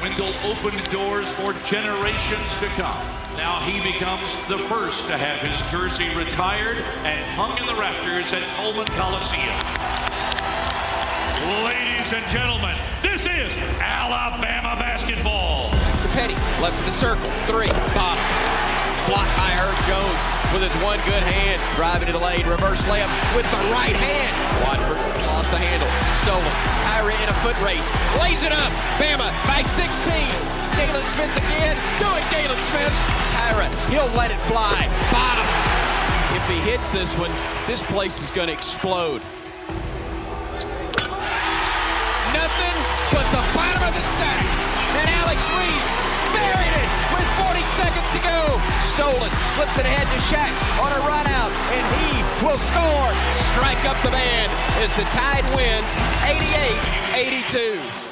Wendell opened doors for generations to come. Now he becomes the first to have his jersey retired and hung in the rafters at Coleman Coliseum. Ladies and gentlemen, this is Alabama basketball. To Petty, left of the circle, three, bottom. Blocked by Herb Jones with his one good hand, driving to the lane, reverse layup with the right hand. Watford lost the handle, stolen. Ira in a foot race, lays it up. Smith again, do it, Galin Smith. Ira, he'll let it fly. Bottom. If he hits this one, this place is going to explode. Nothing but the bottom of the sack. And Alex Reese buried it with 40 seconds to go. Stolen, flips it ahead to Shaq on a run out, and he will score. Strike up the band as the Tide wins 88 82.